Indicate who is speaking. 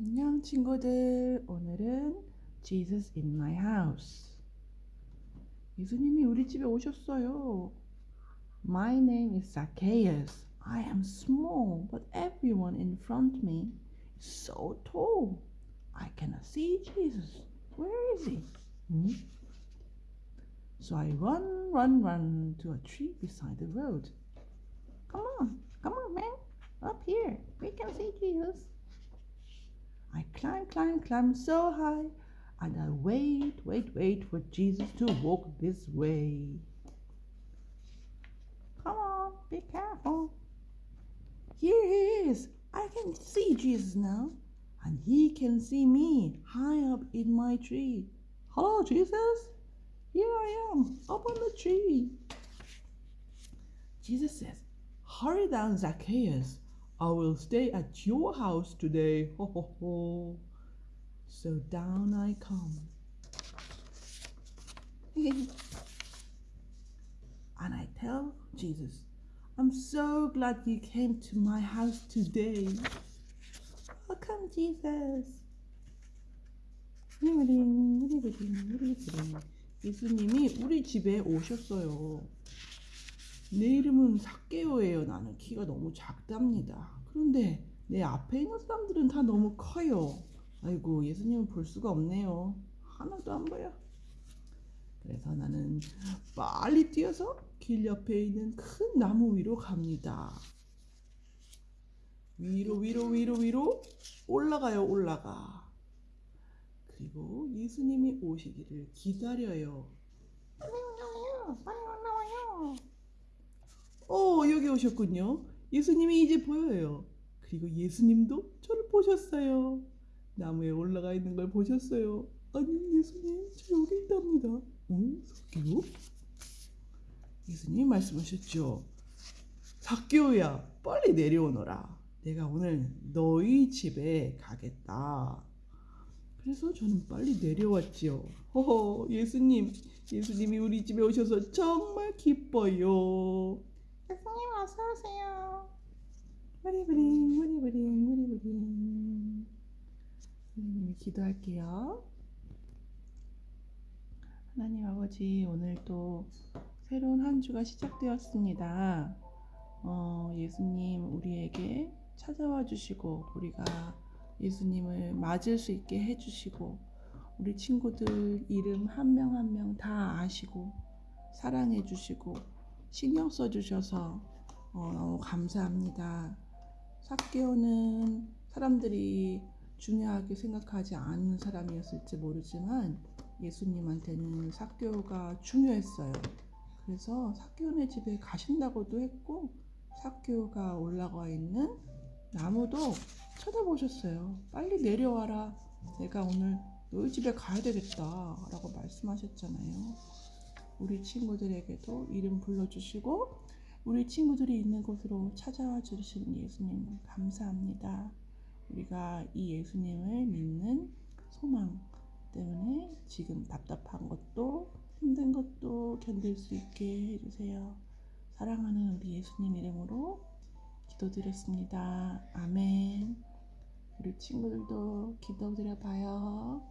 Speaker 1: 안녕 친구들 오늘은 Jesus in my house 예수님이 우리 집에 오셨어요 My name is Zacchaeus I am small but everyone in front of me is so tall I cannot see Jesus Where is he? Hmm? So I run run run to a tree beside the road Come on come on man up here we can see Jesus I climb, climb, climb so high, and I wait, wait, wait for Jesus to walk this way. Come on, be careful. Here he is. I can see Jesus now, and he can see me high up in my tree. Hello, Jesus. Here I am, up on the tree. Jesus says, Hurry down, Zacchaeus. I will stay at your house today. Ho ho ho. So down I come. and I tell Jesus, I'm so glad you came to my house today. Welcome, Jesus. 우리부딩, 우리부딩, 우리부딩. 예수님이 우리 집에 오셨어요. 내 이름은 삭개오예요. 나는 키가 너무 작답니다. 그런데 내 앞에 있는 사람들은 다 너무 커요. 아이고 예수님은 볼 수가 없네요. 하나도 안 보여. 그래서 나는 빨리 뛰어서 길 옆에 있는 큰 나무 위로 갑니다. 위로 위로 위로 위로 올라가요 올라가. 그리고 예수님이 오시기를 기다려요. 빨리 올라와요. 빨리 올라와요. 어, 여기 오셨군요. 예수님이 이제 보여요. 그리고 예수님도 저를 보셨어요. 나무에 올라가 있는 걸 보셨어요. 아니, 예수님, 저 여기 있답니다. 응? 삭개오? 예수님이 말씀하셨죠. 삭개오야, 빨리 내려오너라. 내가 오늘 너희 집에 가겠다. 그래서 저는 빨리 내려왔지요. 허허, 예수님, 예수님이 우리 집에 오셔서 정말 기뻐요. 예수님 어서 오세요. 우리부링 우리부링 우리부링 하나님이 기도할게요. 하나님 아버지 오늘 또 새로운 한 주가 시작되었습니다. 어, 예수님 우리에게 찾아와 주시고 우리가 예수님을 맞을 수 있게 해주시고 우리 친구들 이름 한 명 한 명 다 아시고 사랑해 주시고 신경 써 주셔서 어, 너무 감사합니다. 삭개오는 사람들이 중요하게 생각하지 않는 사람이었을지 모르지만 예수님한테는 삭개오가 중요했어요. 그래서 삭개오네 집에 가신다고도 했고 삭개오가 올라가 있는 나무도 쳐다보셨어요. 빨리 내려와라. 내가 오늘 너희 집에 가야 되겠다. 라고 말씀하셨잖아요. 우리 친구들에게도 이름 불러주시고 우리 친구들이 있는 곳으로 찾아와 주신 예수님 감사합니다. 우리가 이 예수님을 믿는 소망 때문에 지금 답답한 것도 힘든 것도 견딜 수 있게 해주세요. 사랑하는 우리 예수님 이름으로 기도드렸습니다. 아멘. 우리 친구들도 기도드려 봐요.